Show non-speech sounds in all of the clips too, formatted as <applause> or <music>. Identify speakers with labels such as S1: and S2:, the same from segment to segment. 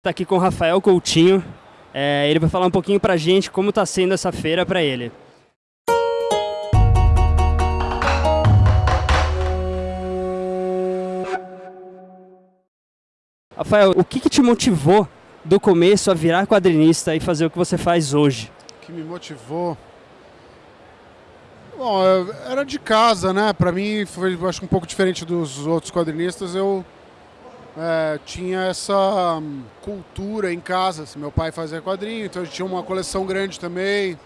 S1: Está aqui com o Rafael Coutinho. É, ele vai falar um pouquinho para a gente como está sendo essa feira para ele. Rafael, o que, que te motivou do começo a virar quadrinista e fazer o que você faz hoje?
S2: O que me motivou? Bom, era de casa, né? Para mim foi acho um pouco diferente dos outros quadrinistas. Eu é, tinha essa hum, cultura em casa. Assim, meu pai fazia quadrinho, então a gente tinha uma coleção grande também.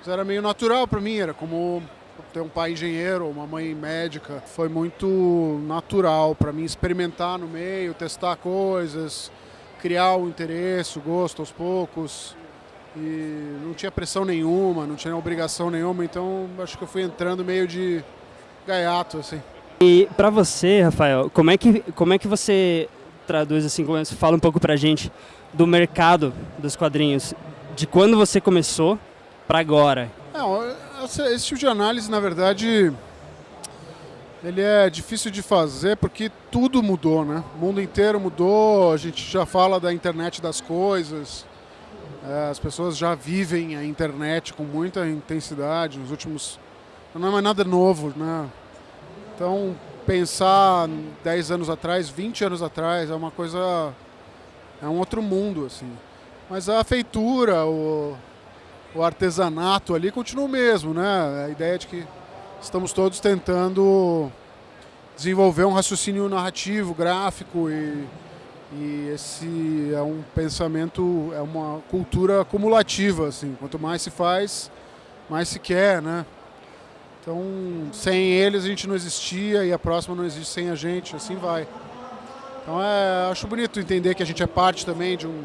S2: Isso era meio natural para mim, era como ter um pai engenheiro, uma mãe médica. Foi muito natural para mim experimentar no meio, testar coisas, criar o interesse, o gosto aos poucos. E não tinha pressão nenhuma, não tinha obrigação nenhuma, então acho que eu fui entrando meio de gaiato, assim.
S1: E para você, Rafael, como é que como é que você traduz assim, fala um pouco pra gente do mercado dos quadrinhos, de quando você começou para agora?
S2: É, esse tipo de análise, na verdade, ele é difícil de fazer porque tudo mudou, né? O mundo inteiro mudou, a gente já fala da internet das coisas, é, as pessoas já vivem a internet com muita intensidade nos últimos... Não é mais nada novo, né? Então, pensar 10 anos atrás, 20 anos atrás, é uma coisa. é um outro mundo, assim. Mas a feitura, o, o artesanato ali continua o mesmo, né? A ideia de que estamos todos tentando desenvolver um raciocínio narrativo, gráfico e, e esse é um pensamento, é uma cultura acumulativa, assim. Quanto mais se faz, mais se quer, né? Então, sem eles a gente não existia e a próxima não existe sem a gente, assim vai. Então, é, acho bonito entender que a gente é parte também de um,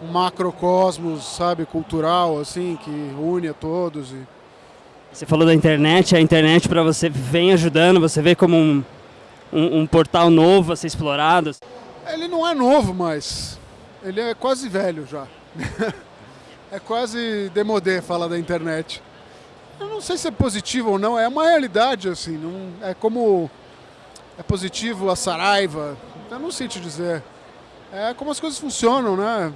S2: um macrocosmos, sabe, cultural, assim, que une a todos. E...
S1: Você falou da internet, a internet para você vem ajudando, você vê como um, um, um portal novo a ser explorado?
S2: Ele não é novo, mas ele é quase velho já. <laughs> é quase demodé falar da internet. Eu não sei se é positivo ou não, é uma realidade, assim, não, é como é positivo a Saraiva, eu não sei te dizer. É como as coisas funcionam, né?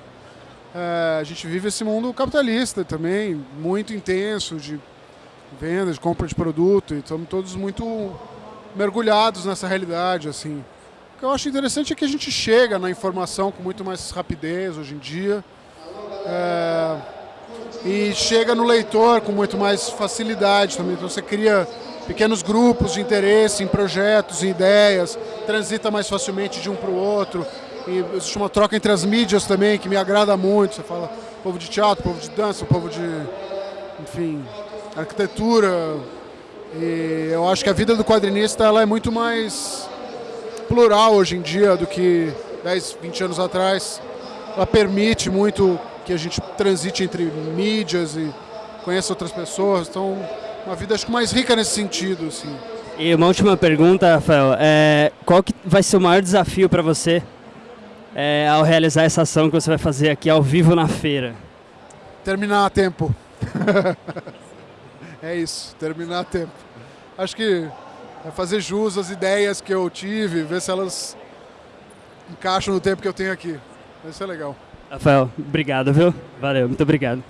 S2: É, a gente vive esse mundo capitalista também, muito intenso de venda, de compra de produto, e estamos todos muito mergulhados nessa realidade, assim. O que eu acho interessante é que a gente chega na informação com muito mais rapidez hoje em dia. É, e chega no leitor com muito mais facilidade também. Então você cria pequenos grupos de interesse em projetos, em ideias, transita mais facilmente de um para o outro. E existe uma troca entre as mídias também que me agrada muito. Você fala povo de teatro, povo de dança, povo de, enfim, arquitetura. E eu acho que a vida do quadrinista ela é muito mais plural hoje em dia do que 10, 20 anos atrás. Ela permite muito que a gente transite entre mídias e conheça outras pessoas. Então, uma vida acho que mais rica nesse sentido, assim.
S1: E uma última pergunta, Rafael. É, qual que vai ser o maior desafio para você é, ao realizar essa ação que você vai fazer aqui ao vivo na feira?
S2: Terminar a tempo. <laughs> é isso, terminar a tempo. Acho que é fazer jus às ideias que eu tive, ver se elas encaixam no tempo que eu tenho aqui. Vai ser legal.
S1: Rafael, obrigado, viu? Valeu, muito obrigado.